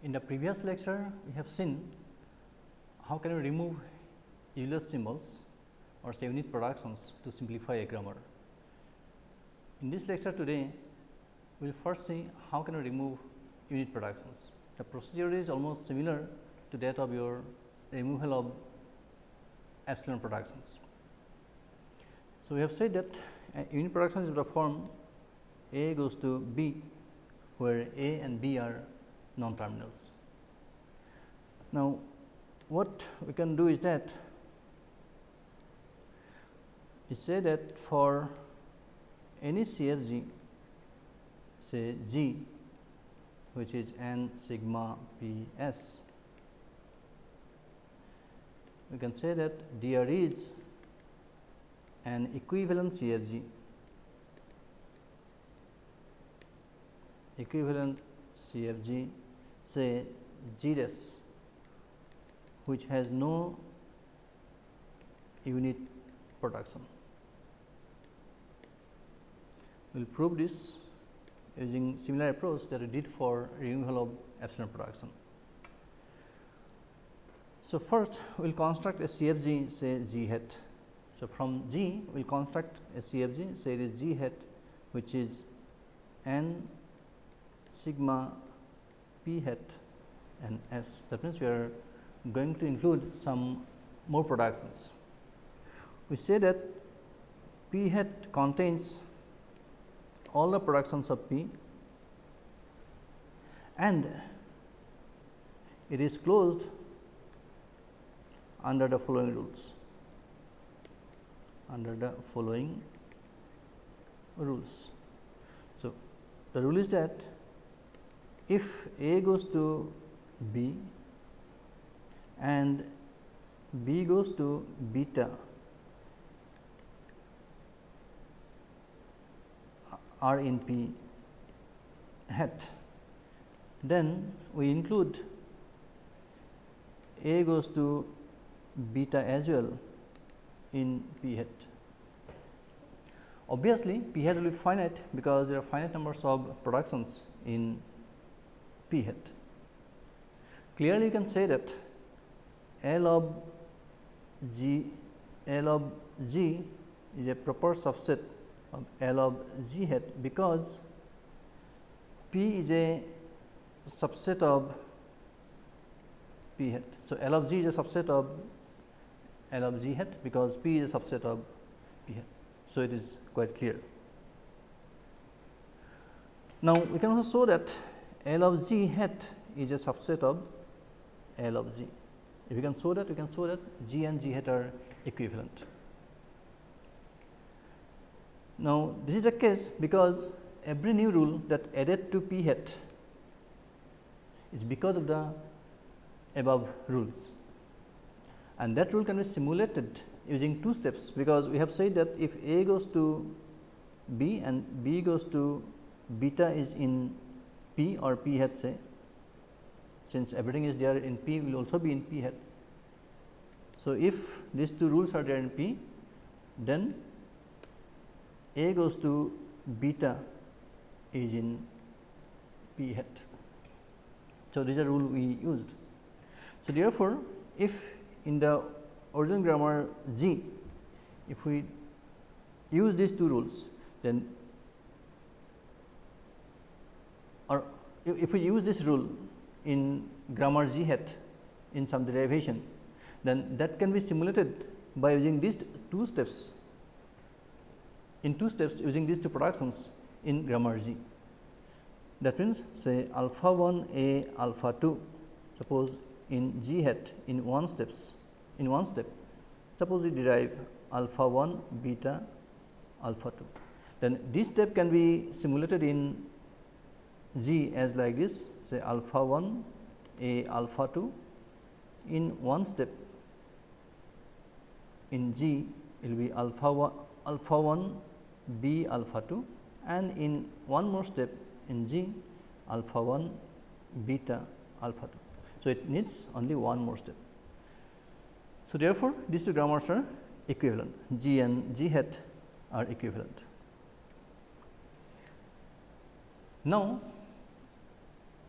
In the previous lecture, we have seen how can we remove useless symbols or say unit productions to simplify a grammar. In this lecture today, we will first see how can we remove unit productions. The procedure is almost similar to that of your removal of epsilon productions. So, we have said that unit production is of the form A goes to B, where A and B are non terminals. Now, what we can do is that we say that for any CFG say G which is n sigma p s we can say that there is an equivalent CFG equivalent CFG say dash which has no unit production. We will prove this using similar approach that we did for removal of epsilon production. So, first we will construct a CFG say G hat. So, from G we will construct a CFG say it is G hat which is n sigma p hat and s that means, we are going to include some more productions. We say that p hat contains all the productions of p and it is closed under the following rules under the following rules. So, the rule is that if A goes to B and B goes to beta R in P hat, then we include A goes to beta as well in P hat. Obviously, P hat will be finite because there are finite numbers of productions in P hat. Clearly, you can say that L of G L of G is a proper subset of L of G hat because P is a subset of P hat. So, L of G is a subset of L of G hat because P is a subset of P hat. So, it is quite clear. Now, we can also show that L of G hat is a subset of L of G. If you can show that, you can show that G and G hat are equivalent. Now, this is the case because every new rule that added to P hat is because of the above rules and that rule can be simulated using two steps because we have said that if A goes to B and B goes to beta is in P or P hat say since everything is there in P will also be in P hat. So, if these two rules are there in P then A goes to beta is in P hat. So, this is a rule we used. So, therefore, if in the original grammar G, if we use these two rules, then or if we use this rule in grammar G hat in some derivation, then that can be simulated by using these two steps in two steps using these two productions in grammar G. That means, say alpha 1 a alpha 2 suppose in G hat in one steps in one step suppose we derive alpha 1 beta alpha 2 then this step can be simulated in G as like this say alpha 1 a alpha 2 in one step in G it will be alpha 1 alpha 1 b alpha 2 and in one more step in G alpha 1 beta alpha 2. So, it needs only one more step. So, therefore, these two grammars are equivalent G and G hat are equivalent. Now,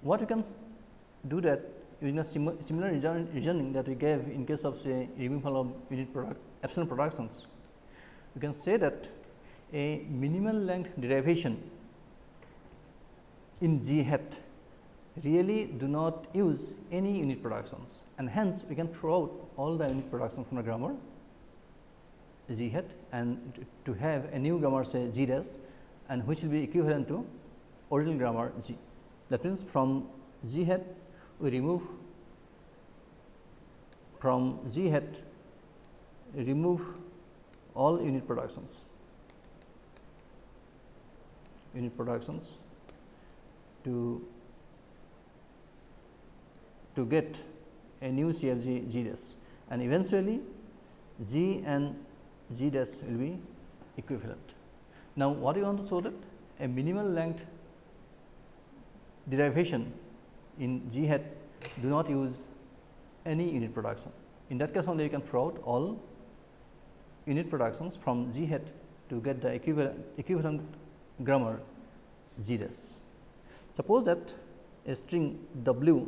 what you can do that using a sim similar reasoning that we gave in case of say removal of unit product epsilon productions. We can say that a minimal length derivation in G hat really do not use any unit productions and hence we can throw out all the unit productions from the grammar G hat and to have a new grammar say G dash and which will be equivalent to original grammar G. That means, from G hat we remove from G hat remove all unit productions. Unit productions to to get a new CFG G dash and eventually G and G dash will be equivalent. Now, what you want to show that? A minimal length derivation in G hat do not use any unit production. In that case only you can throw out all unit productions from G hat to get the equivalent, equivalent grammar G dash. Suppose that a string W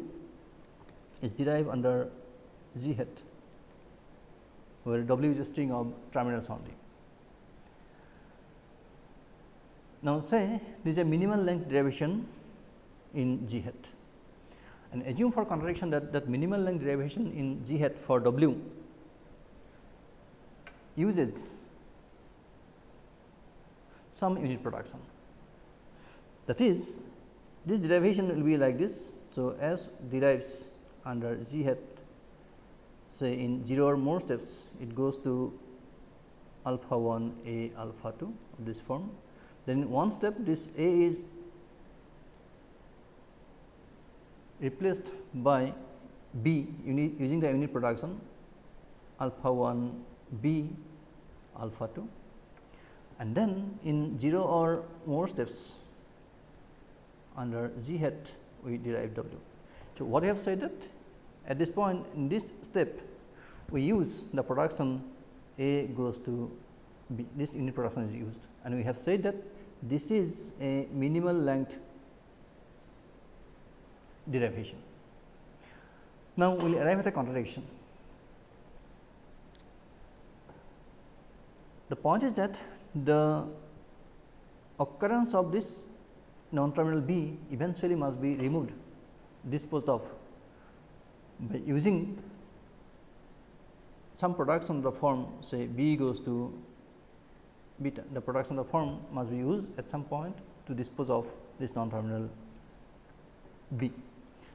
is derived under G hat, where W is a string of terminals only. Now, say this is a minimal length derivation in G hat and assume for contradiction that that minimal length derivation in G hat for W uses some unit production. That is this derivation will be like this. So, S derives under G hat say in 0 or more steps it goes to alpha 1 A alpha 2 of this form. Then one step this A is replaced by B using the unit production alpha 1 B alpha 2 and then in 0 or more steps under G hat we derive W. So, what I have said that at this point in this step we use the production A goes to B. This unit production is used. And we have said that this is a minimal length derivation. Now, we will arrive at a contradiction. The point is that the occurrence of this non terminal B eventually must be removed disposed of by using some production of the form say B goes to beta the production of the form must be used at some point to dispose of this non terminal B.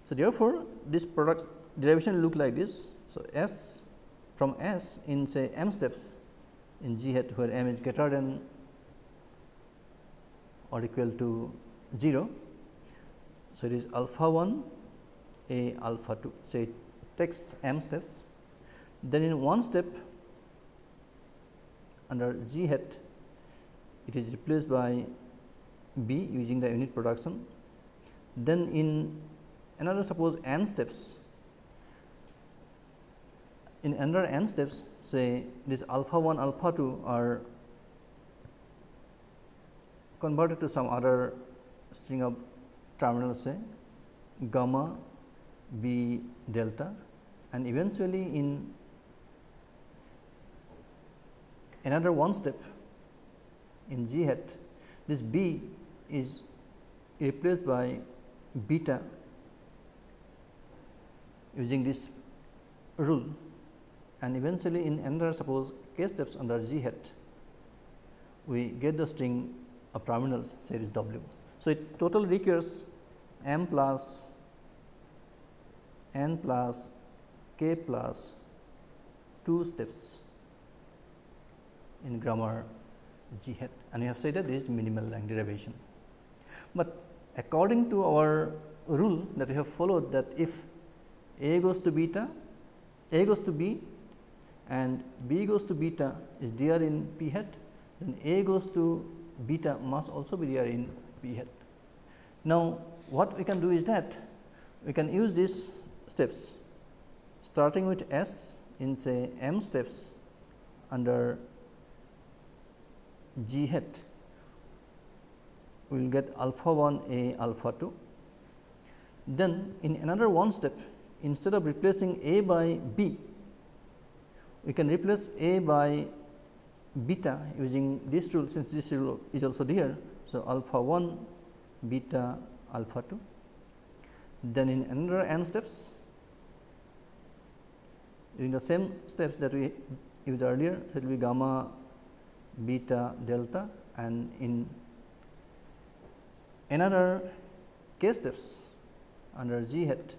So, therefore, this product derivation look like this. So, S from S in say m steps in G hat where m is greater than or equal to 0. So, it is alpha 1 a alpha 2. So, it takes m steps then in one step under G hat it is replaced by B using the unit production. Then in another suppose n steps. In another n steps say this alpha 1 alpha 2 are converted to some other string of terminals say gamma b delta. And eventually in another one step in g hat this b is replaced by beta using this rule and eventually in another suppose k steps under g hat we get the string of terminals say is w. So, it total requires m plus n plus k plus 2 steps in grammar G hat and we have said that this is minimal length derivation. But according to our rule that we have followed that if A goes to beta, A goes to B and B goes to beta is there in P hat, then A goes to beta must also be there in P hat. Now, what we can do is that we can use these steps starting with S in say m steps under G hat we will get alpha 1 A alpha 2. Then in another one step instead of replacing A by B, we can replace A by beta using this rule since this rule is also there. So, alpha 1 beta alpha 2. Then in another n steps using the same steps that we used earlier. So, it will be gamma beta delta and in another k steps under g hat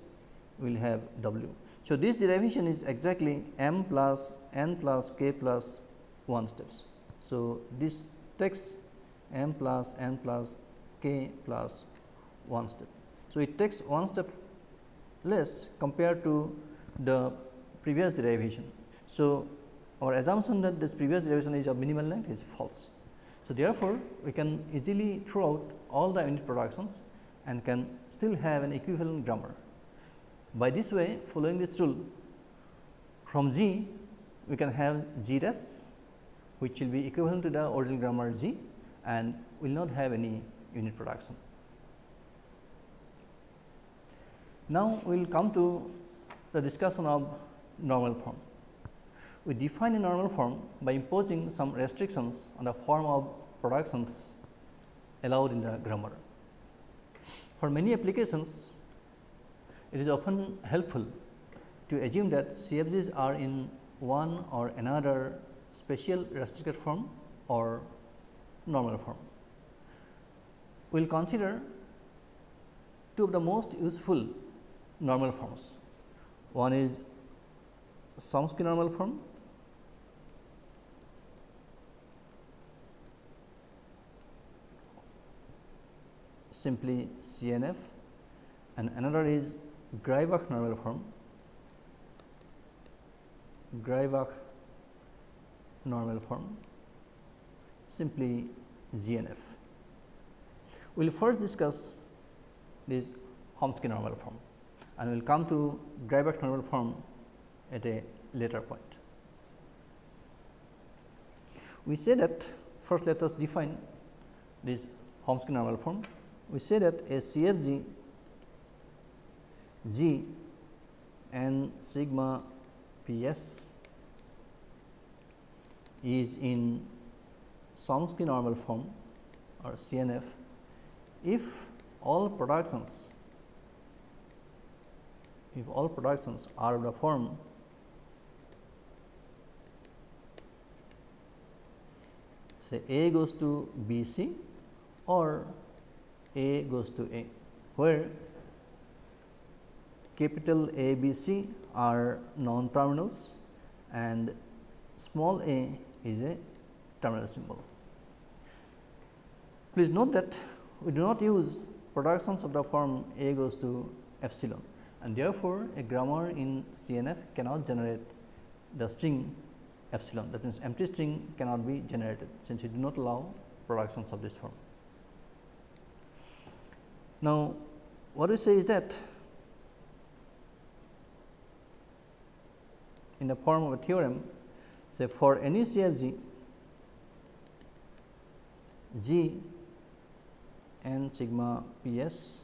we will have w. So, this derivation is exactly m plus n plus k plus 1 steps. So, this takes m plus n plus k plus 1 step. So, it takes one step less compared to the previous derivation. So, our assumption that this previous derivation is of minimal length is false. So, therefore, we can easily throw out all the unit productions and can still have an equivalent grammar. By this way following this rule from G we can have G dash which will be equivalent to the original grammar G and will not have any unit production. Now, we will come to the discussion of normal form. We define a normal form by imposing some restrictions on the form of productions allowed in the grammar. For many applications, it is often helpful to assume that CFGs are in one or another special restricted form or normal form. We will consider two of the most useful normal forms. One is Chomsky normal form simply CNF and another is Greibach normal form Greibach normal form simply GNF. We will first discuss this Chomsky normal form and we will come to Greibach normal form at a later point. We say that first let us define this Chomsky normal form. We say that a CFG G and sigma P s is in Chomsky normal form or CNF if all productions if all productions are of the form say A goes to B C or A goes to A, where capital A B C are non terminals and small a is a terminal symbol. Please note that we do not use productions of the form A goes to epsilon and therefore, a grammar in CNF cannot generate the string epsilon that means, empty string cannot be generated since we do not allow productions of this form. Now, what we say is that in the form of a theorem say for any CFG G n sigma P s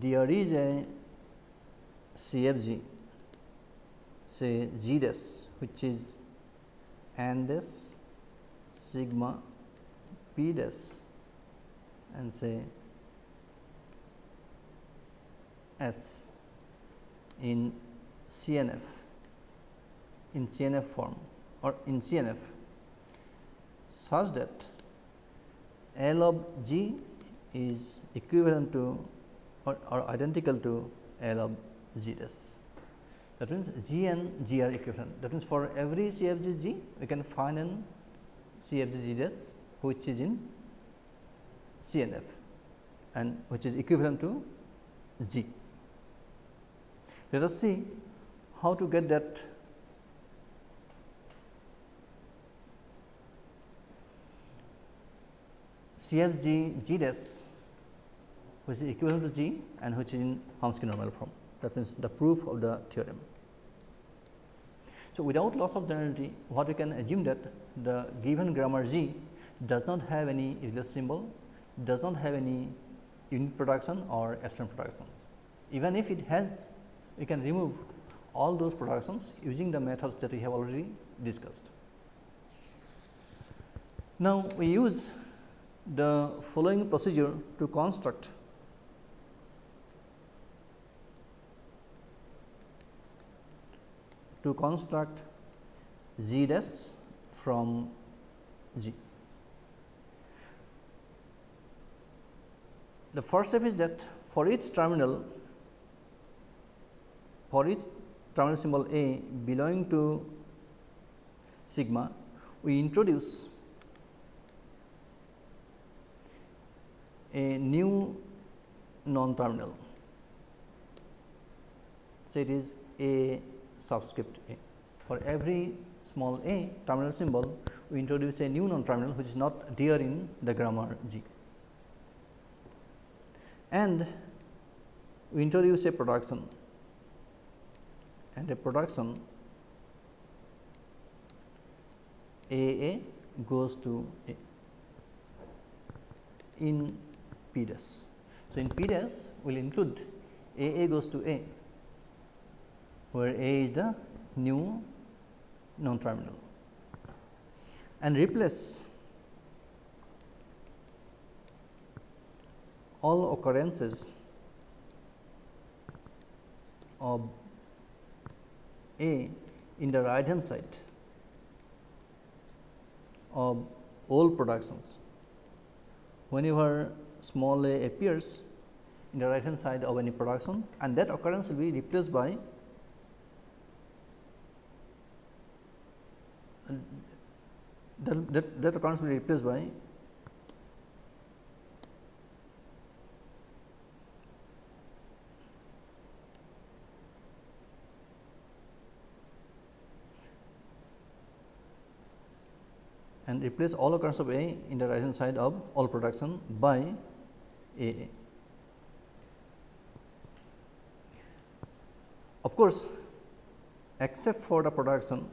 there is a CFG say G dash which is n dash sigma P dash and say S in CNF in CNF form or in CNF such that L of G is equivalent to or, or identical to L of G dash. That means, G and G are equivalent. That means, for every CFG G, we can find an CFG G dash which is in CNF and which is equivalent to G. Let us see how to get that CFG G dash which is equivalent to G and which is in Chomsky normal form. That means, the proof of the theorem. So, without loss of generality, what we can assume that the given grammar G does not have any irregular symbol, does not have any unit production or epsilon productions. Even if it has, we can remove all those productions using the methods that we have already discussed. Now, we use the following procedure to construct to construct z dash from g. The first step is that for each terminal for each terminal symbol A belonging to sigma, we introduce a new non-terminal. So, it is A subscript A. For every small a terminal symbol, we introduce a new non-terminal which is not there in the grammar G. And we introduce a production and a production A A goes to A in P dash. So, in P dash will include A A goes to A, where A is the new non terminal and replace all occurrences of A in the right hand side of all productions. Whenever small a appears in the right hand side of any production and that occurrence will be replaced by that, that, that occurrence will be replaced by replace all occurrence of A in the right hand side of all production by a. Of course, except for the production,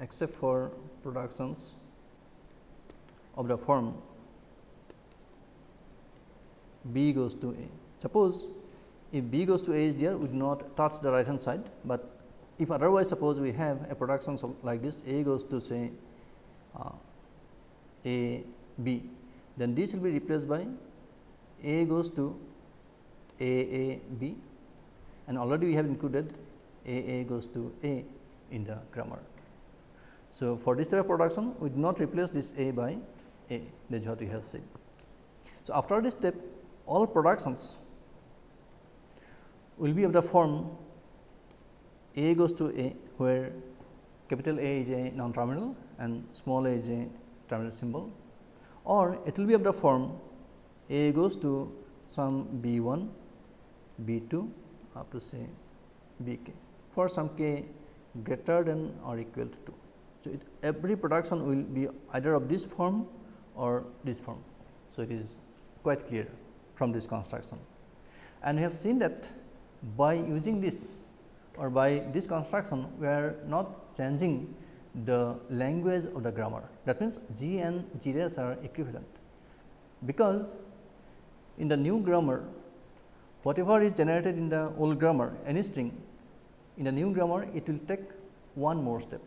except for productions of the form B goes to A. Suppose if B goes to A is there, we do not touch the right hand side, but if otherwise suppose we have a production like this A goes to say uh, A B then this will be replaced by A goes to A A B and already we have included A A goes to A in the grammar. So, for this type of production we do not replace this A by A that is what we have said. So, after this step all productions will be of the form A goes to A where capital A is a non terminal and small a is a terminal symbol or it will be of the form A goes to some B 1, B 2 up to say B k for some k greater than or equal to 2. So, it, every production will be either of this form or this form. So, it is quite clear from this construction. And we have seen that by using this or by this construction, we are not changing the language of the grammar. That means, G and G are equivalent, because in the new grammar whatever is generated in the old grammar any string in the new grammar it will take one more step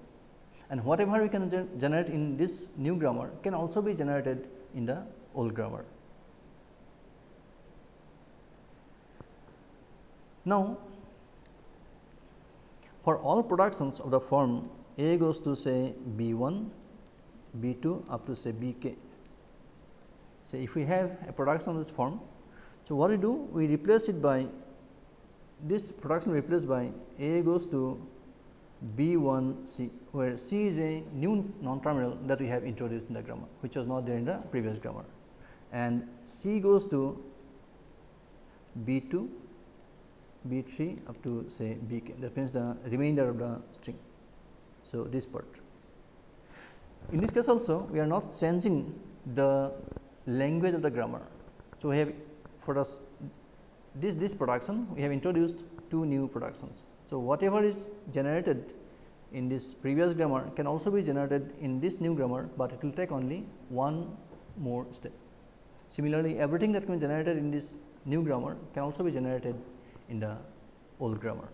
and whatever we can gen generate in this new grammar can also be generated in the old grammar. Now, for all productions of the form a goes to say B 1, B 2 up to say B k. So, if we have a production of this form, so what we do? We replace it by this production replaced by A goes to B 1 C, where C is a new non terminal that we have introduced in the grammar, which was not there in the previous grammar and C goes to B 2, B 3 up to say B k that means the remainder of the string. So, this part. In this case also we are not changing the language of the grammar. So, we have for us this this production we have introduced two new productions. So, whatever is generated in this previous grammar can also be generated in this new grammar, but it will take only one more step. Similarly, everything that can be generated in this new grammar can also be generated in the old grammar.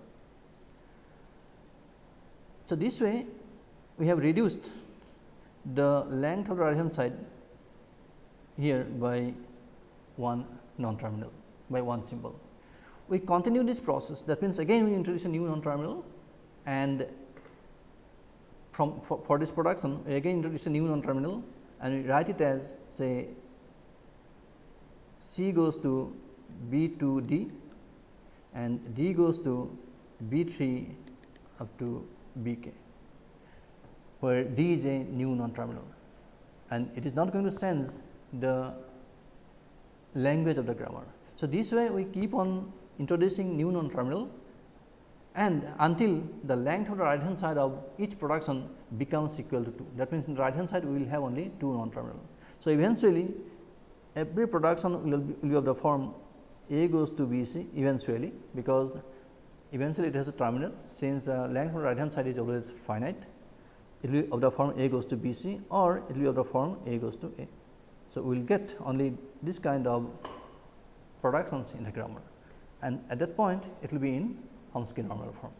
So, this way we have reduced the length of the right hand side here by one non terminal by one symbol. We continue this process that means again we introduce a new non terminal and from for, for this production we again introduce a new non terminal and we write it as say C goes to B to D and D goes to B 3 up to B k where D is a new non terminal and it is not going to sense the language of the grammar. So, this way we keep on introducing new non terminal and until the length of the right hand side of each production becomes equal to 2. That means, in the right hand side we will have only 2 non terminal. So, eventually every production will be, will be of the form A goes to B C eventually, because eventually it has a terminal since the length the right hand side is always finite it will be of the form A goes to B C or it will be of the form A goes to A. So, we will get only this kind of productions in the grammar and at that point it will be in Chomsky normal form.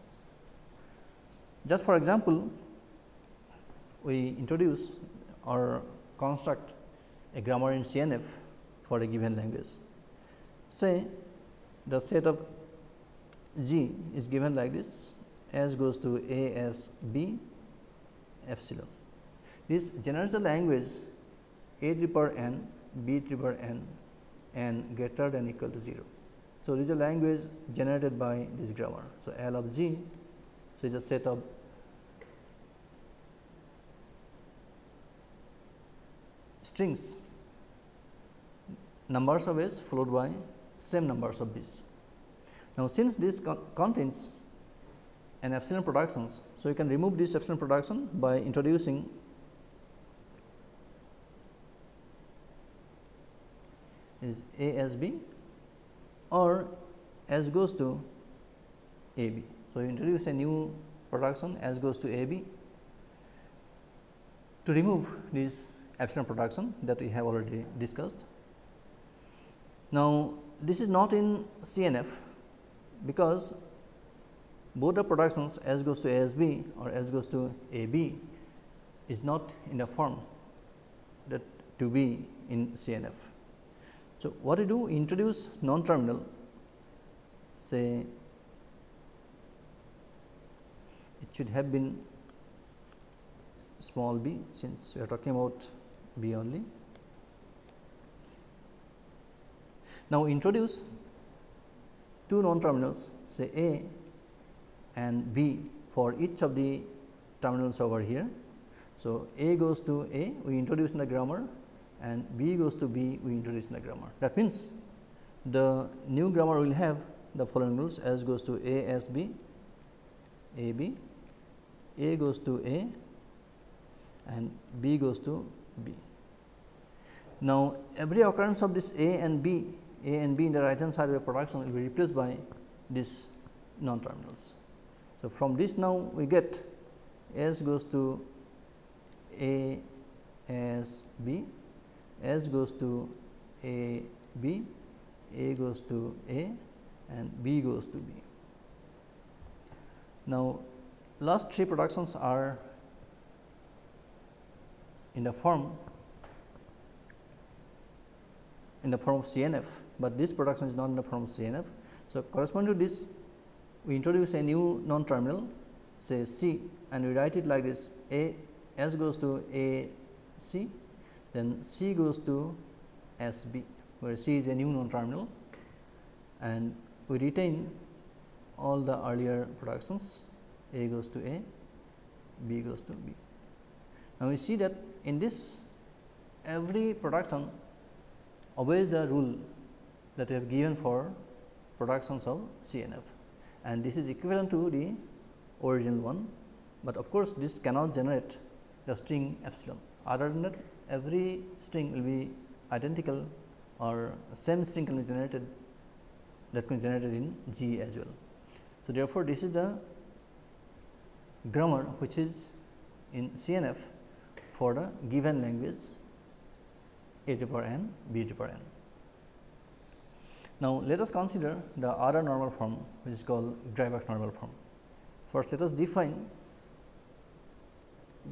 Just for example, we introduce or construct a grammar in CNF for a given language. Say the set of G is given like this S goes to A S B epsilon. This generates the language A triple n, B triple n and greater than equal to 0. So, this is a language generated by this grammar. So, L of G, so it is a set of strings numbers of s followed by same numbers of b's. Now, since this con contains an epsilon productions, so you can remove this epsilon production by introducing is A as B or S goes to A B. So, you introduce a new production S goes to A B to remove this epsilon production that we have already discussed. Now, this is not in CNF because both the productions S goes to A S B or S goes to A B is not in the form that to be in CNF. So, what we do introduce non terminal say it should have been small b since we are talking about b only. Now, introduce two non terminals say A and B for each of the terminals over here. So, A goes to A we introduce in the grammar and B goes to B we introduce in the grammar. That means, the new grammar will have the following rules S goes to A S B, A B, A goes to A and B goes to B. Now, every occurrence of this A and B, A and B in the right hand side of the production will be replaced by these non terminals. So, from this now we get S goes to A S B, S goes to A B, A goes to A and B goes to B. Now, last three productions are in the form in the form of CNF, but this production is not the CNF. So, corresponding to this we introduce a new non terminal say C and we write it like this A S goes to A C then C goes to S B where C is a new non terminal and we retain all the earlier productions A goes to A, B goes to B. Now, we see that in this every production obeys the rule that we have given for productions of CNF and this is equivalent to the original one, but of course, this cannot generate the string epsilon. Other than that every string will be identical or same string can be generated that can be generated in G as well. So, therefore, this is the grammar which is in CNF for the given language a to the power n b to the power n. Now, let us consider the other normal form which is called Greibach normal form. First, let us define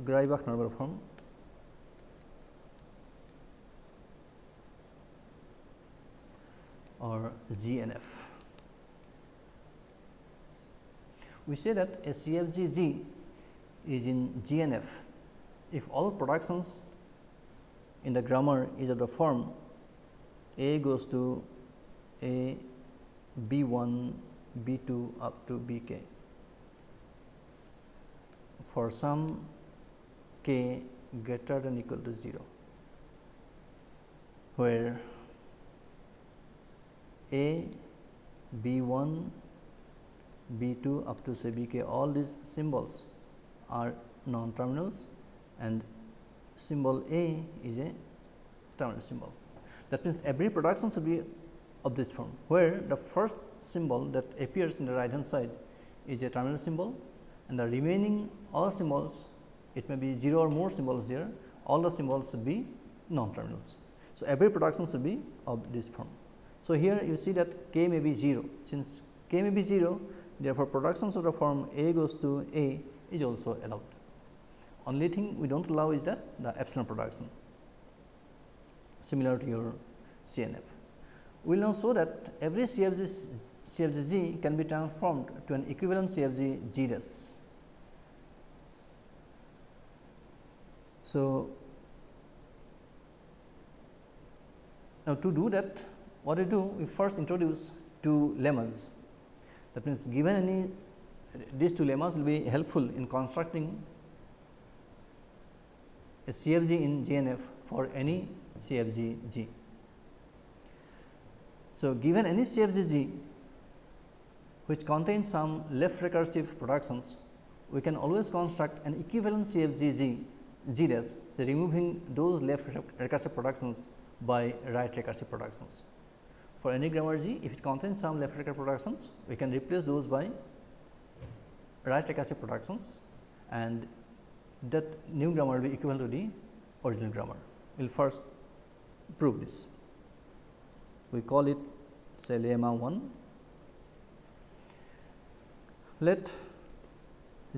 Greibach normal form or GNF. We say that a CFG G is in GNF if all productions in the grammar is of the form A goes to A B 1 B 2 up to B k for some k greater than equal to 0, where A, B 1, B 2 up to say B k all these symbols are non terminals and symbol A is a terminal symbol. That means, every production should be of this form, where the first symbol that appears in the right hand side is a terminal symbol and the remaining all symbols it may be 0 or more symbols there all the symbols should be non terminals. So, every production should be of this form. So, here you see that k may be 0 since k may be 0 therefore, productions of the form a goes to a is also allowed. Only thing we do not allow is that the epsilon production similar to your CNF. We will now show that every CFG, CFG G can be transformed to an equivalent CFG G dash. So, now to do that what we do we first introduce two lemmas that means given any these two lemmas will be helpful in constructing a CFG in GNF for any CFG G. So, given any CFG which contains some left recursive productions, we can always construct an equivalent CFG G G dash, so removing those left recursive productions by right recursive productions. For any grammar G, if it contains some left recursive productions, we can replace those by right recursive productions and that new grammar will be equivalent to the original grammar. We will first prove this. We call it say lemma 1. Let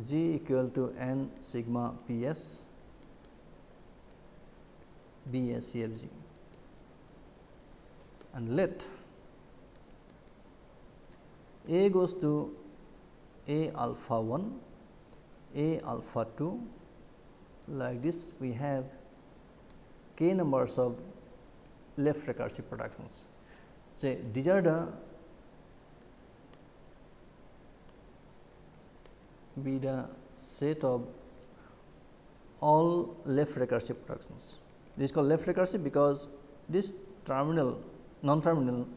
g equal to n sigma p s be and let A goes to A alpha 1, A alpha 2 like this we have k numbers of left recursive productions. Say these are the be the set of all left recursive productions. This is called left recursive because this terminal non terminal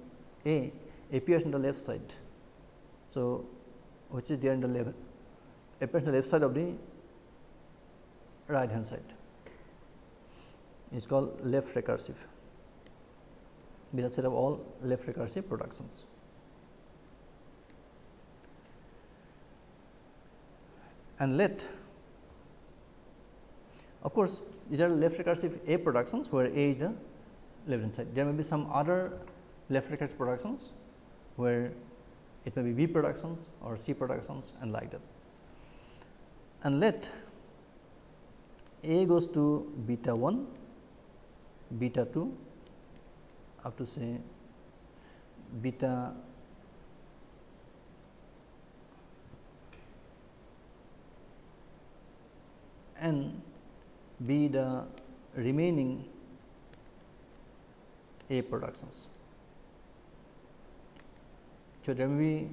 A appears in the left side. So, which is there in the left appears in the left side of the right hand side is called left recursive be the set of all left recursive productions. And let of course, these are left recursive A productions where A is uh, the left hand side. There may be some other left recursive productions where it may be B productions or C productions and like that. And let A goes to beta 1, beta 2 up to say beta n be the remaining A productions. So, there may be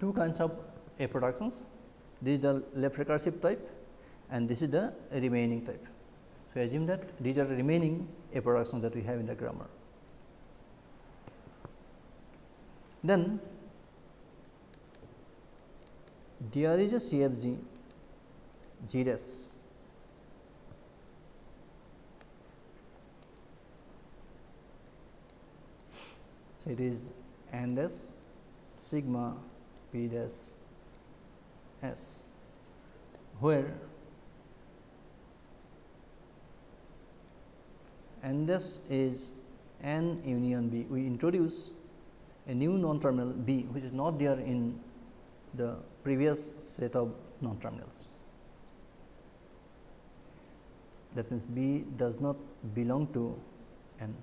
two kinds of A productions, this is the left recursive type and this is the remaining type. So, assume that these are the remaining A productions that we have in the grammar. Then there is a CFG G dash So, it is n dash sigma p dash s where n dash is n union B, we introduce a new non terminal B, which is not there in the previous set of non terminals. That means, B does not belong to n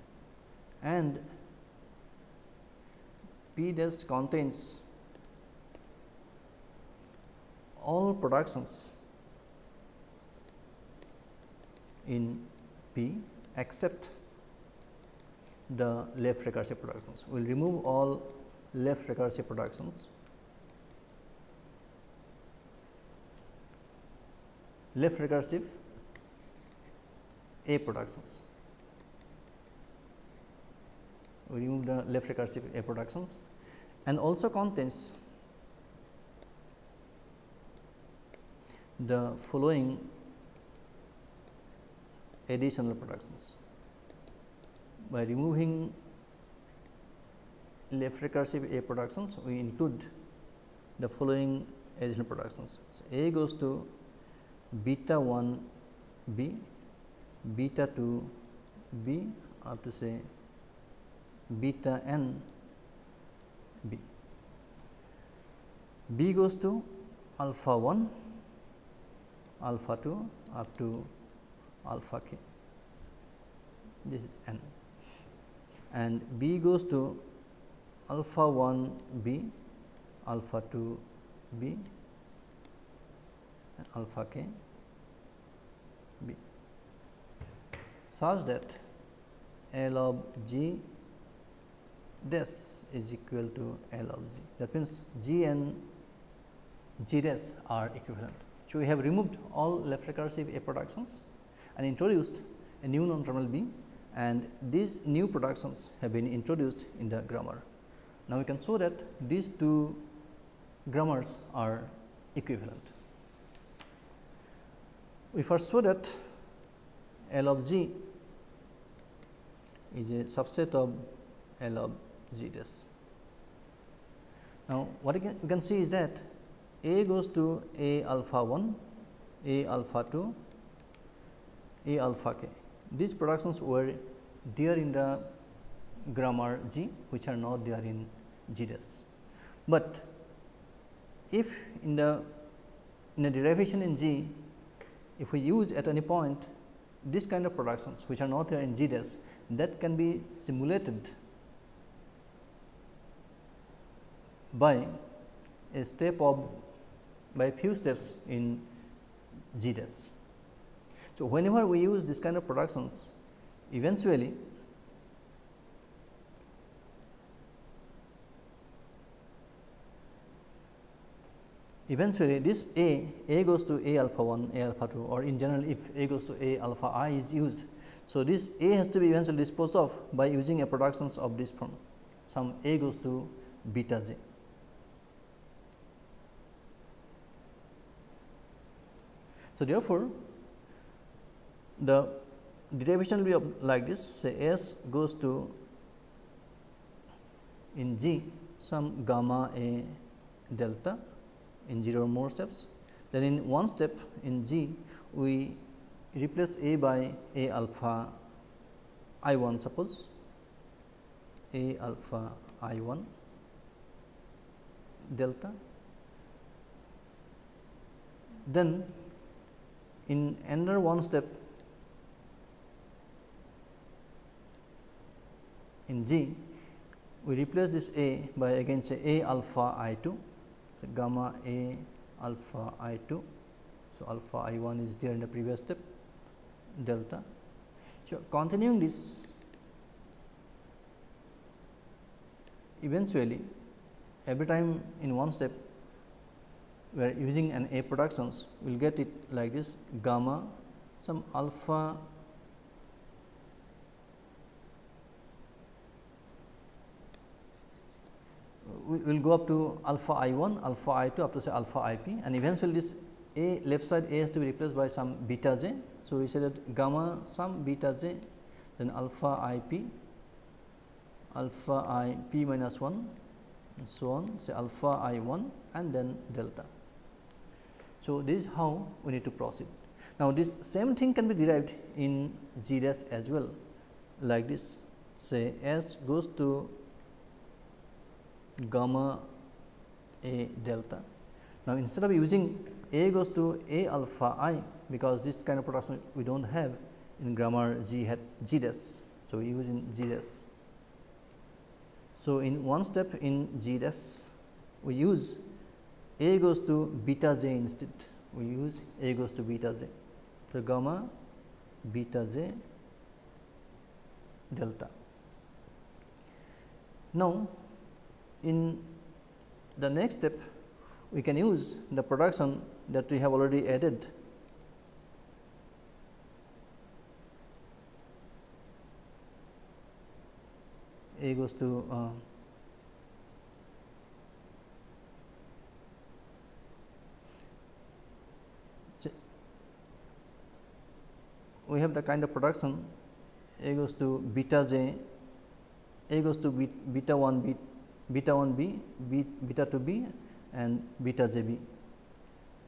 and P dash contains all productions in P except the left recursive productions. We will remove all left recursive productions. Left recursive A productions. We remove the left recursive A productions and also contains the following additional productions. By removing left recursive A productions, we include the following additional productions. So, A goes to beta 1 B, beta 2 B up to say beta n B. B goes to alpha 1, alpha 2 up to alpha k this is n and b goes to alpha 1 b alpha 2 b and alpha k b. Such that L of g dash is equal to L of g. That means g and g are equivalent. So, we have removed all left recursive A productions and introduced a new non-terminal B and these new productions have been introduced in the grammar. Now, we can show that these two grammars are equivalent. We first show that L of g is a subset of L of g dash. Now, what you can, you can see is that A goes to A alpha 1, A alpha 2, a alpha k. These productions were there in the grammar G, which are not there in G. But if in the in a derivation in G, if we use at any point this kind of productions which are not there in G that can be simulated by a step of by few steps in G. So, whenever we use this kind of productions, eventually eventually this A, A goes to A alpha 1, A alpha 2 or in general if A goes to A alpha i is used. So, this A has to be eventually disposed of by using a productions of this form, some A goes to beta j. So, therefore, the derivation will be like this say S goes to in G some gamma A delta in 0 or more steps. Then in one step in G we replace A by A alpha I 1 suppose A alpha I 1 delta. Then in another one step in G, we replace this A by again say A alpha I 2, so gamma A alpha I 2. So, alpha I 1 is there in the previous step delta. So, continuing this eventually every time in one step we are using an A productions we will get it like this gamma some alpha we will go up to alpha i 1, alpha i 2 up to say alpha i p and eventually this a left side a has to be replaced by some beta j. So, we say that gamma some beta j then alpha i p alpha i p minus 1 and so on say alpha i 1 and then delta. So, this is how we need to proceed. Now, this same thing can be derived in G dash as well. like this say S goes to gamma A delta. Now, instead of using A goes to A alpha i because this kind of production we do not have in grammar G hat G dash. So, we use in G dash. So, in one step in G dash we use A goes to beta j instead we use A goes to beta j. So, gamma beta j delta. Now, in the next step we can use the production that we have already added. A goes to uh, we have the kind of production A goes to beta j, A goes to beta 1 b, beta 1 b, beta 2 b and beta j b.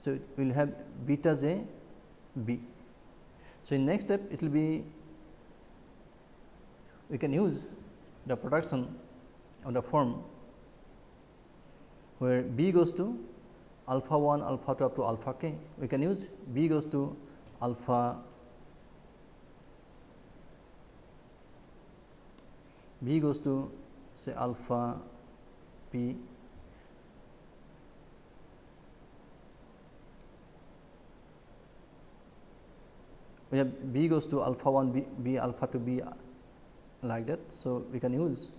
So, we will have beta j b. So, in next step it will be we can use the production of the form where b goes to alpha 1 alpha 2 up to alpha k. We can use b goes to alpha b goes to say alpha p. We have b goes to alpha 1 b, b alpha 2 b like that. So, we can use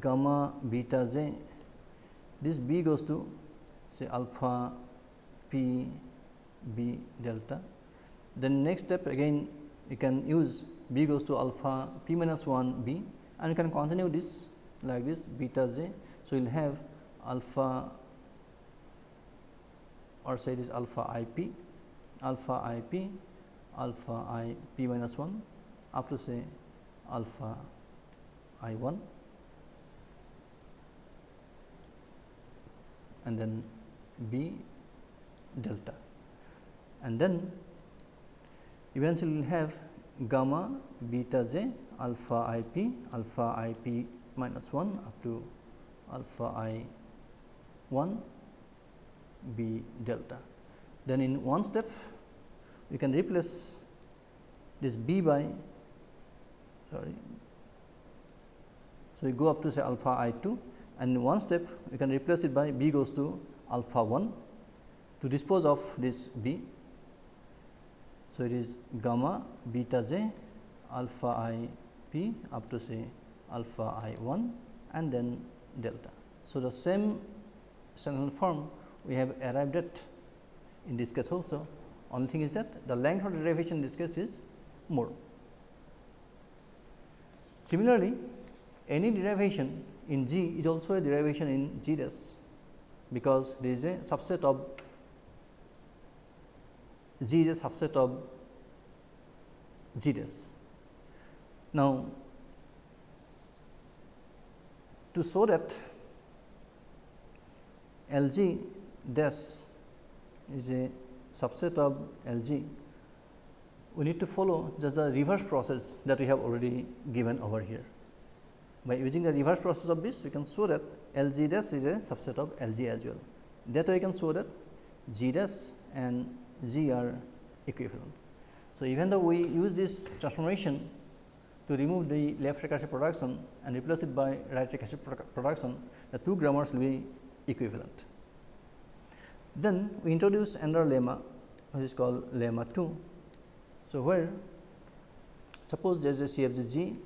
gamma beta j this b goes to say alpha p b delta. Then next step again you can use b goes to alpha p minus 1 b and you can continue this like this beta j. So, you will have alpha or say this alpha i p, alpha i p, alpha i p minus 1 up to say alpha i 1 and then b delta and then eventually will have gamma beta j alpha i p alpha i p minus 1 up to alpha i 1 b delta. Then in one step we can replace this b by sorry. So, we go up to say alpha i 2 and in one step we can replace it by b goes to alpha 1 to dispose of this b so, it is gamma beta j alpha i p up to say alpha i 1 and then delta. So, the same sentential form we have arrived at in this case also only thing is that the length of the derivation in this case is more. Similarly, any derivation in G is also a derivation in G dash because there is a subset of G is a subset of G dash. Now, to show that L G dash is a subset of L G, we need to follow just the reverse process that we have already given over here. By using the reverse process of this, we can show that L G dash is a subset of L G as well. That way, we can show that G dash and G are equivalent. So, even though we use this transformation to remove the left recursive production and replace it by right recursive production, the two grammars will be equivalent. Then we introduce another lemma which is called lemma 2. So, where suppose there is a G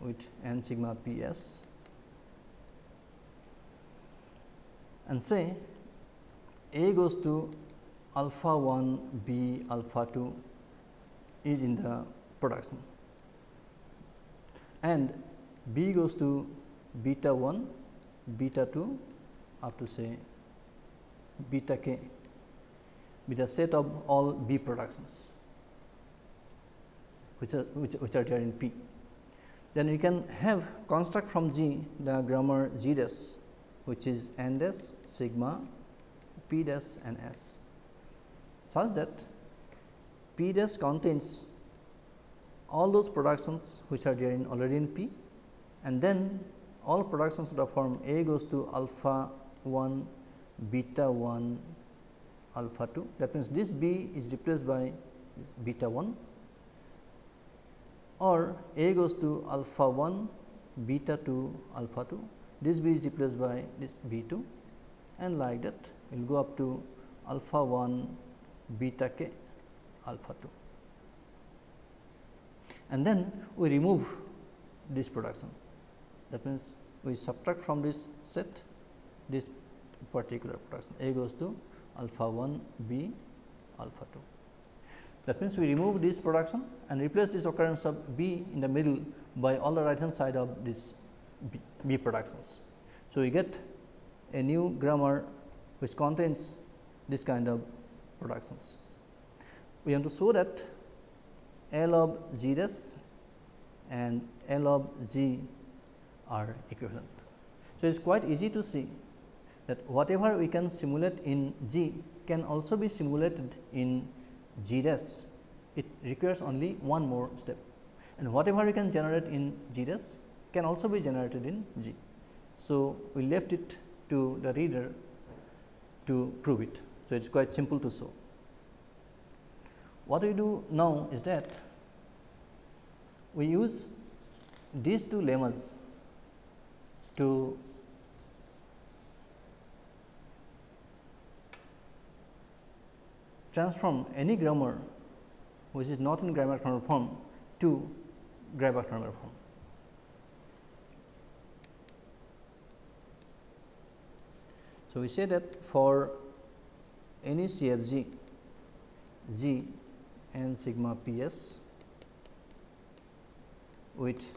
with n sigma p s and say A goes to alpha 1 b alpha 2 is in the production and b goes to beta 1 beta 2 up to say beta k with a set of all b productions which are which, which are there in p. Then we can have construct from G the grammar G dash which is n dash sigma p dash and s such that P dash contains all those productions which are there in already in P and then all productions of the form A goes to alpha 1, beta 1, alpha 2 that means this B is replaced by this beta 1 or A goes to alpha 1, beta 2, alpha 2 this B is replaced by this B 2 and like that we will go up to alpha 1 beta k alpha 2 and then we remove this production. That means we subtract from this set this particular production. A goes to alpha 1 b alpha 2 that means we remove this production and replace this occurrence of b in the middle by all the right hand side of this b, b productions. So we get a new grammar which contains this kind of productions. We want to show that L of G dash and L of G are equivalent. So, it is quite easy to see that whatever we can simulate in G can also be simulated in G dash. It requires only one more step and whatever we can generate in G dash can also be generated in G. So, we left it to the reader to prove it. So, it is quite simple to show. What we do now is that we use these two lemmas to transform any grammar which is not in grammar form to grammar form. So, we say that for any CFG G and sigma P s with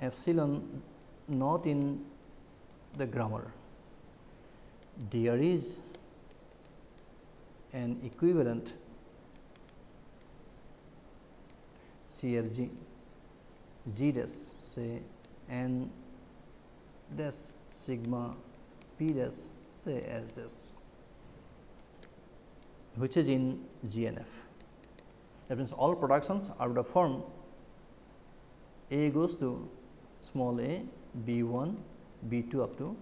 epsilon not in the grammar, there is an equivalent CFG G dash say n dash sigma P dash say S dash which is in GNF. That means, all productions are of the form A goes to small a B 1 B 2 up to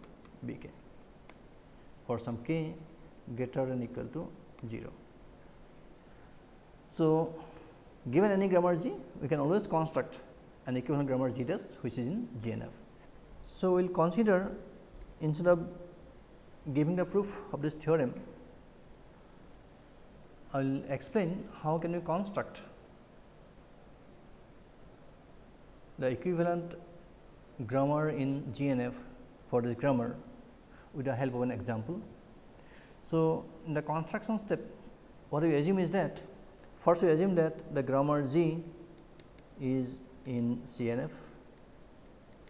B k for some k greater than equal to 0. So, given any grammar G we can always construct an equivalent grammar G which is in GNF. So, we will consider instead of giving the proof of this theorem, I will explain how can we construct the equivalent grammar in GNF for this grammar with the help of an example. So, in the construction step what we assume is that first we assume that the grammar G is in CNF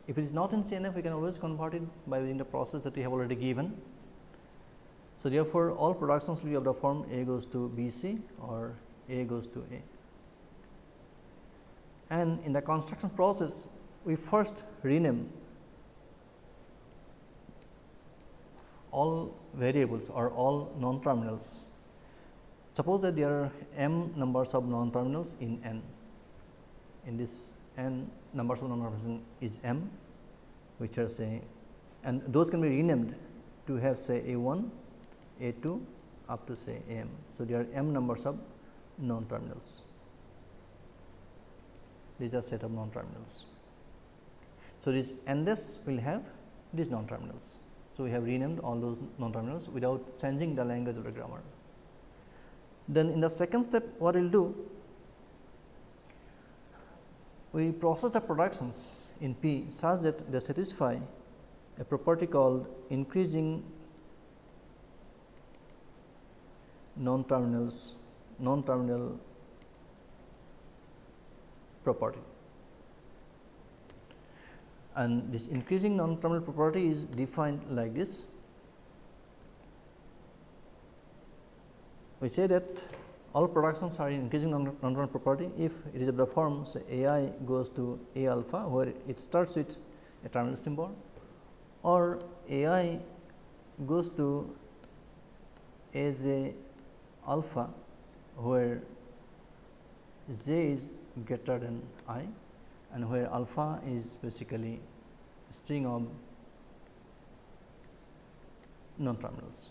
if it is not in CNF, we can always convert it by using the process that we have already given. So, therefore, all productions will be of the form A goes to B C or A goes to A. And in the construction process, we first rename all variables or all non terminals. Suppose that there are m numbers of non terminals in n. In this n numbers of non terminals is m which are say and those can be renamed to have say a 1 a 2 up to say m. So, there are m numbers of non terminals these are set of non terminals. So, this dash will have these non terminals. So, we have renamed all those non terminals without changing the language of the grammar. Then in the second step what we will do we process the productions in P such that they satisfy a property called increasing non-terminals non-terminal property and this increasing non-terminal property is defined like this. We say that all productions are increasing non-terminal property if it is of the form say A i goes to A alpha where it starts with a terminal symbol or A i goes to A j alpha where j is greater than i and where alpha is basically string of non terminals.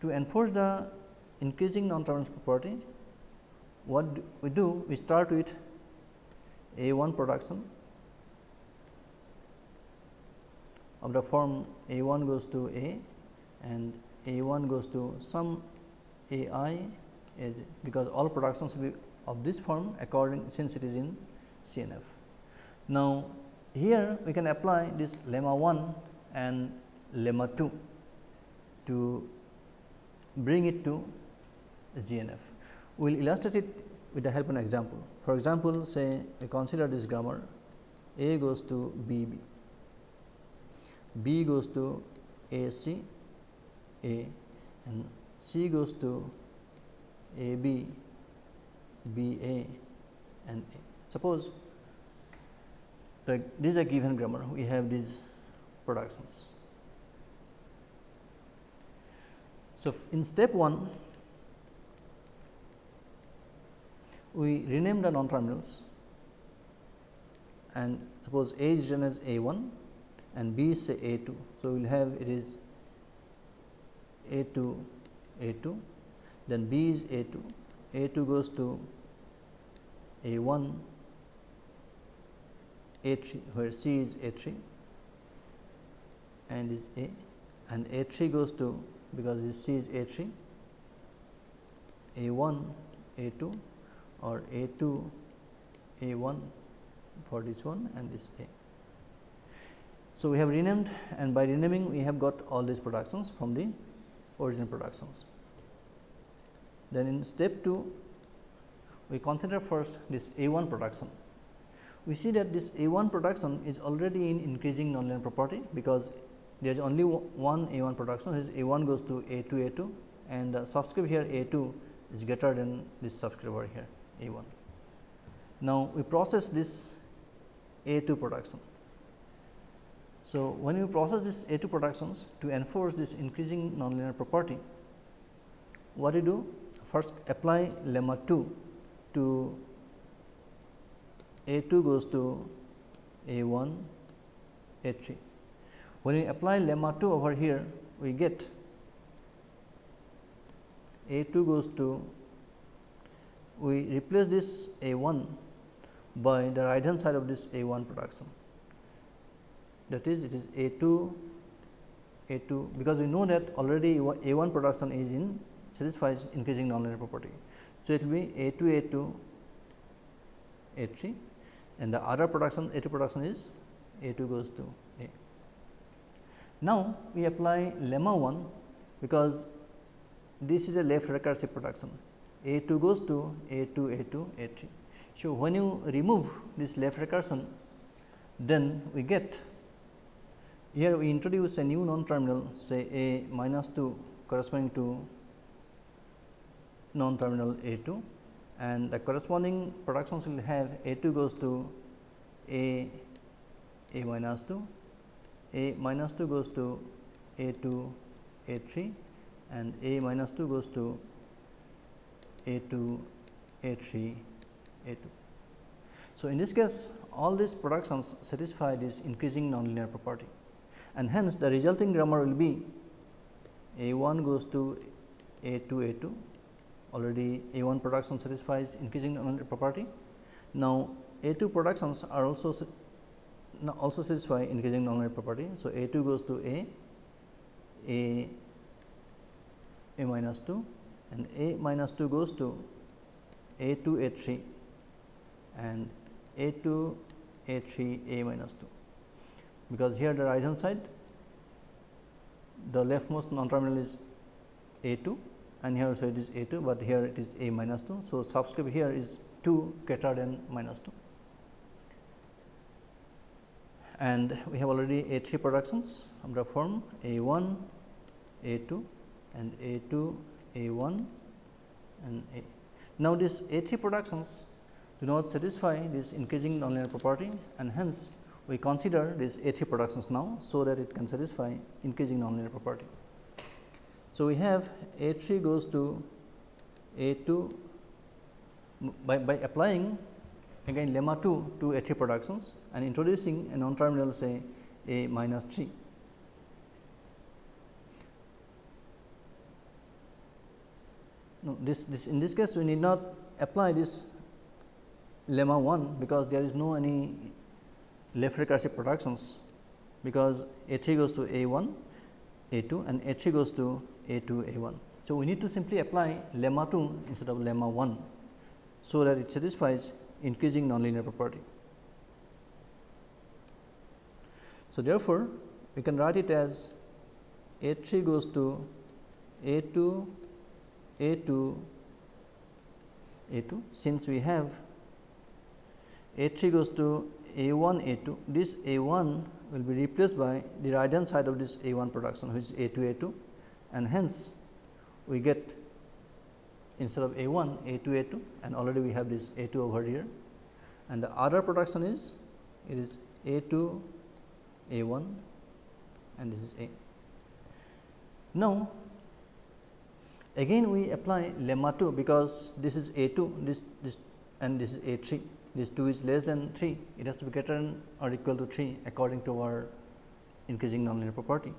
To enforce the increasing non terminals property, what we do? We start with a 1 production of the form a 1 goes to a and a 1 goes to some a i is because all productions will be of this form according since it is in CNF. Now, here we can apply this lemma 1 and lemma 2 to bring it to GNF. We will illustrate it with the help of an example. For example, say consider this grammar A goes to B B, B goes to A C A and C goes to A B B A and A. Suppose like this is a given grammar, we have these productions. So, in step 1 we rename the non terminals and suppose A is written as A 1 and B is say A 2. So, we will have it is A 2 A 2 then B is A 2 A 2 goes to A 1 A 3 where C is A 3 and is A and A 3 goes to because this C is A 3 A 1 A 2 or A 2 A 1 for this one and this A. So, we have renamed and by renaming we have got all these productions from the original productions. Then in step 2 we consider first this A 1 production. We see that this A 1 production is already in increasing non-terminal property because there is only one A 1 production is A 1 goes to A 2 A 2 and the subscript here A 2 is greater than this subscript over here. A 1. Now, we process this A 2 production. So, when we process this A 2 productions to enforce this increasing non-terminal property, what we do? First apply lemma 2 to A 2 goes to A 1 A 3. When we apply lemma 2 over here, we get A 2 goes to we replace this A 1 by the right hand side of this A 1 production. That is it is A 2 A 2 because we know that already A 1 production is in satisfies increasing non-terminal property. So, it will be A 2 A 2 A 3 and the other production A 2 production is A 2 goes to A. Now, we apply lemma 1 because this is a left recursive production a 2 goes to A 2 A 2 A 3. So, when you remove this left recursion then we get here we introduce a new non terminal say A minus 2 corresponding to non terminal A 2 and the corresponding productions will have A 2 goes to A A minus 2, A minus 2 goes to A 2 A 3 and A minus 2 goes to a 2, A 3, A 2. So, in this case all these productions satisfy this increasing non-terminal property and hence the resulting grammar will be A 1 goes to A 2 A 2 already A 1 production satisfies increasing non-terminal property. Now, A 2 productions are also also satisfy increasing non-terminal property. So, A 2 goes to A, A, A minus 2 and A minus 2 goes to A 2 A 3 and A 2 A 3 A minus 2, because here the right hand side the leftmost non terminal is A 2 and here also it is A 2, but here it is A minus 2. So, subscript here is 2 greater than minus 2 and we have already A 3 productions of the form A 1 A 2 and A 2 a 1 and A. Now, this A 3 productions do not satisfy this increasing non-terminal property and hence we consider this A 3 productions now, so that it can satisfy increasing non-terminal property. So, we have A 3 goes to A 2 by, by applying again lemma 2 to A 3 productions and introducing a non terminal say A minus 3. No, this, this in this case we need not apply this lemma 1 because there is no any left recursive productions because A 3 goes to A 1 A 2 and A 3 goes to A 2 A 1. So, we need to simply apply lemma 2 instead of lemma 1. So, that it satisfies increasing non-terminal property. So, therefore, we can write it as A 3 goes to A 2 A 2 A 2 since we have A 3 goes to A 1 A 2 this A 1 will be replaced by the right hand side of this A 1 production which is A 2 A 2 and hence we get instead of A 1 A 2 A 2 and already we have this A 2 over here and the other production is it is A 2 A 1 and this is A. Now, again we apply lemma 2 because this is A 2 this this and this is A 3 this 2 is less than 3 it has to be greater than or equal to 3 according to our increasing non-terminal property.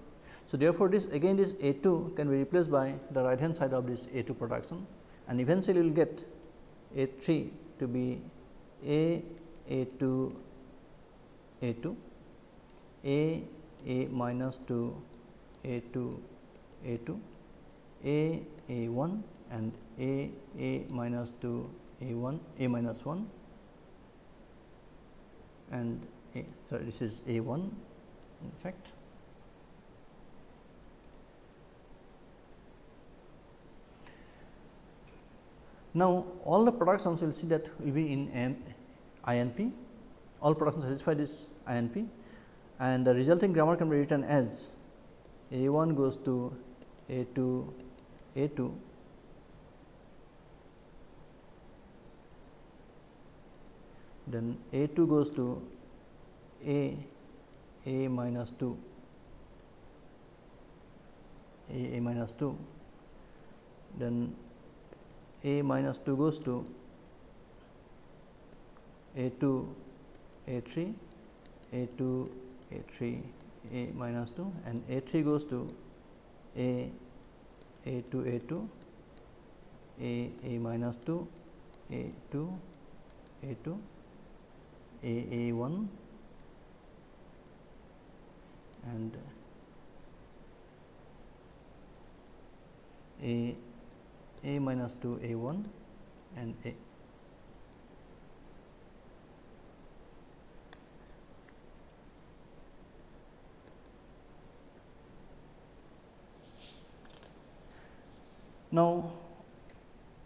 So, therefore, this again this A 2 can be replaced by the right hand side of this A 2 production and eventually we will get A 3 to be A A 2 A 2 A A minus 2 A 2 A 2 A A 1 and A A minus 2 A 1 A minus 1 and A sorry this is A 1 in fact. Now, all the productions will see that will be in M INP, all productions satisfy this INP and the resulting grammar can be written as A 1 goes to A 2 A 2 then A 2 goes to A A minus 2 A A minus 2 then a minus 2 goes to a 2 a 3 a 2 a 3 a minus 2 and a 3 goes to a a 2 a 2 a a minus 2 a 2 a 2 a a 1 and a a minus 2 a 1 and a. Now,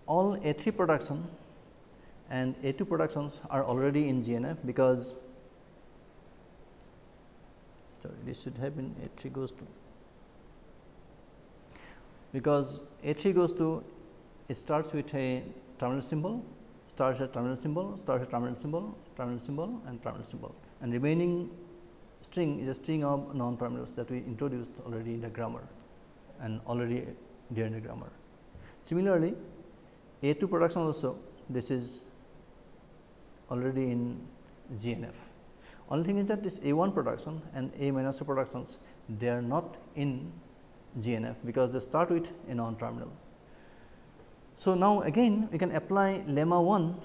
all A 3 production and A 2 productions are already in GNF because sorry this should have been A 3 goes to because A 3 goes to it starts with a terminal symbol, starts a terminal symbol, starts a terminal symbol, terminal symbol and terminal symbol and remaining string is a string of non terminals that we introduced already in the grammar and already there in the grammar. Similarly, A 2 production also this is already in GNF. Only thing is that this A 1 production and A minus 2 productions they are not in GNF because they start with a non terminal. So, now again we can apply lemma 1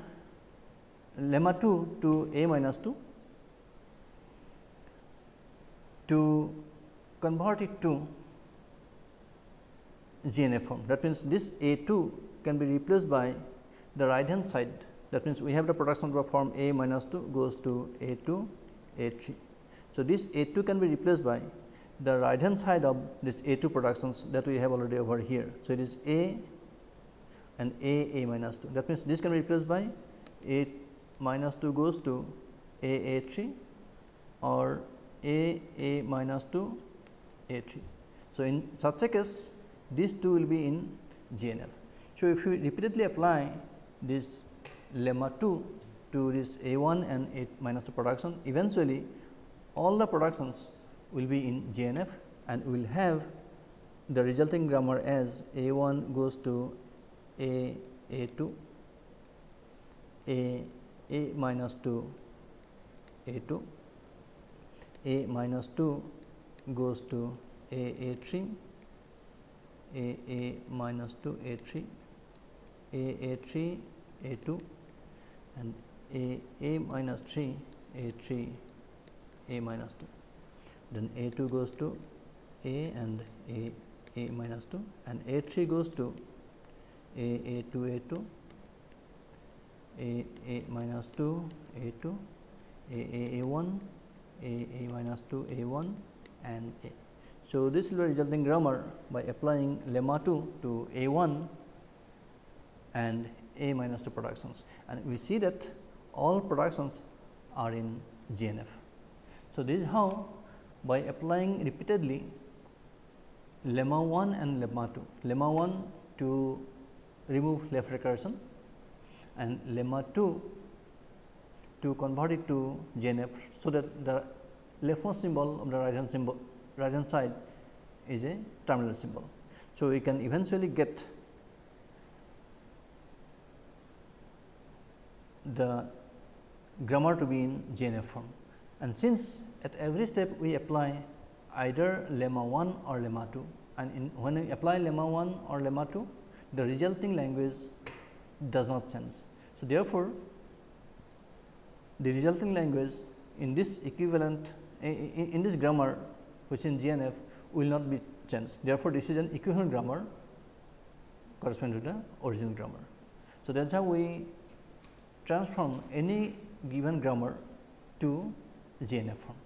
lemma 2 to a minus 2 to convert it to GNF form. That means, this A 2 can be replaced by the right hand side that means, we have the production form A minus 2 goes to A 2 A 3. So, this A 2 can be replaced by the right hand side of this A 2 productions that we have already over here. So, it is A and a a minus 2 that means this can be replaced by a minus 2 goes to a a 3 or a a minus 2 a 3. So, in such a case these two will be in GNF. So, if you repeatedly apply this lemma 2 to this a 1 and a minus 2 production. Eventually all the productions will be in GNF and we will have the resulting grammar as a 1 goes to a A 2 A A minus 2 A 2 A minus 2 goes to A A 3 A A minus 2 A 3 A A 3 A 2 and A A minus 3 A 3 A minus 2 then A 2 goes to A and A A minus 2 and A 3 goes to A A 2 A 2 A A minus 2 A 2 A A A 1 A A minus 2 A 1 and A. So, this will be resulting grammar by applying lemma 2 to A 1 and A minus 2 productions and we see that all productions are in GNF. So, this is how by applying repeatedly lemma 1 and lemma 2, lemma 1 to remove left recursion and lemma 2 to convert it to GNF. So, that the leftmost symbol of the right hand symbol right hand side is a terminal symbol. So, we can eventually get the grammar to be in GNF form. And since at every step we apply either lemma 1 or lemma 2 and in when we apply lemma 1 or lemma 2 the resulting language does not change. So, therefore, the resulting language in this equivalent in, in this grammar which in GNF will not be changed. Therefore, this is an equivalent grammar corresponding to the original grammar. So, that is how we transform any given grammar to GNF form.